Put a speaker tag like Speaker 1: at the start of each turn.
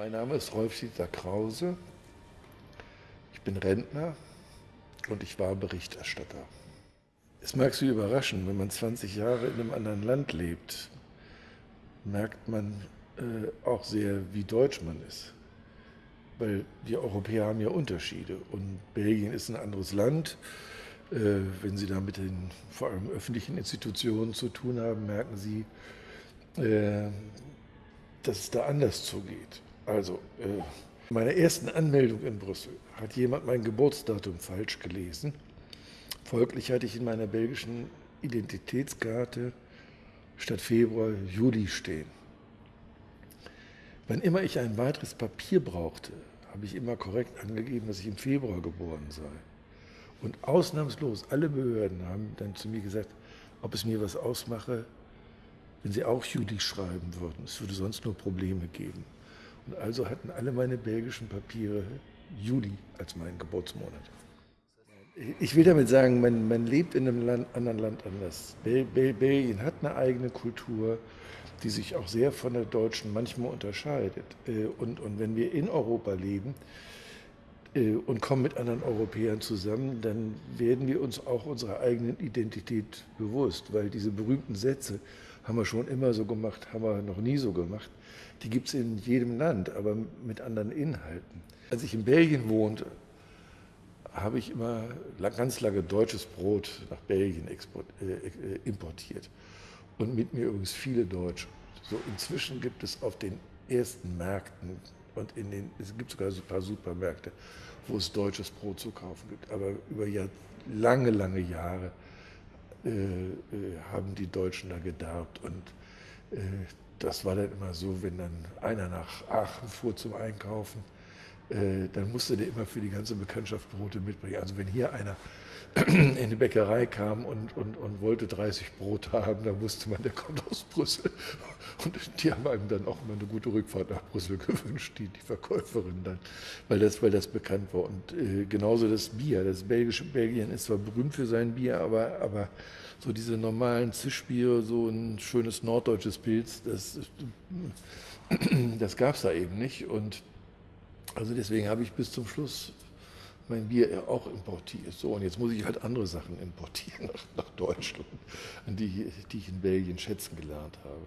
Speaker 1: Mein Name ist Rolf-Dieter Krause. Ich bin Rentner und ich war Berichterstatter. Es mag Sie überraschen, wenn man 20 Jahre in einem anderen Land lebt, merkt man äh, auch sehr, wie deutsch man ist. Weil die Europäer haben ja Unterschiede und Belgien ist ein anderes Land. Äh, wenn Sie da mit den vor allem öffentlichen Institutionen zu tun haben, merken Sie, äh, dass es da anders zugeht. Also, äh, in meiner ersten Anmeldung in Brüssel hat jemand mein Geburtsdatum falsch gelesen. Folglich hatte ich in meiner belgischen Identitätskarte statt Februar Juli stehen. Wann immer ich ein weiteres Papier brauchte, habe ich immer korrekt angegeben, dass ich im Februar geboren sei. Und ausnahmslos alle Behörden haben dann zu mir gesagt, ob es mir was ausmache, wenn sie auch Juli schreiben würden. Es würde sonst nur Probleme geben. Und also hatten alle meine belgischen Papiere Juli als meinen Geburtsmonat. Ich will damit sagen, man, man lebt in einem Land, anderen Land anders. Bel Bel Belgien hat eine eigene Kultur, die sich auch sehr von der deutschen manchmal unterscheidet. Äh, und, und wenn wir in Europa leben und kommen mit anderen Europäern zusammen, dann werden wir uns auch unserer eigenen Identität bewusst, weil diese berühmten Sätze, haben wir schon immer so gemacht, haben wir noch nie so gemacht. Die gibt es in jedem Land, aber mit anderen Inhalten. Als ich in Belgien wohnte, habe ich immer ganz lange deutsches Brot nach Belgien export, äh, äh, importiert. Und mit mir übrigens viele Deutsche. So inzwischen gibt es auf den ersten Märkten und in den, es gibt sogar ein paar Supermärkte, wo es deutsches Brot zu kaufen gibt. Aber über Jahr, lange, lange Jahre äh, äh, haben die Deutschen da gedarbt. Und äh, das war dann immer so, wenn dann einer nach Aachen fuhr zum Einkaufen, äh, dann musste der immer für die ganze Bekanntschaft Brote mitbringen. Also wenn hier einer in die Bäckerei kam und, und, und wollte 30 Brot haben, dann wusste man, der kommt aus Brüssel. Und die haben einem dann auch immer eine gute Rückfahrt nach Brüssel gewünscht, die, die Verkäuferin dann, weil das, weil das bekannt war. Und äh, genauso das Bier. Das belgische Belgien ist zwar berühmt für sein Bier, aber, aber so diese normalen Zischbiere, so ein schönes norddeutsches Pilz, das, das gab es da eben nicht. Und also deswegen habe ich bis zum Schluss mein Bier auch importiert. So, und jetzt muss ich halt andere Sachen importieren nach, nach Deutschland, die, die ich in Belgien schätzen gelernt habe.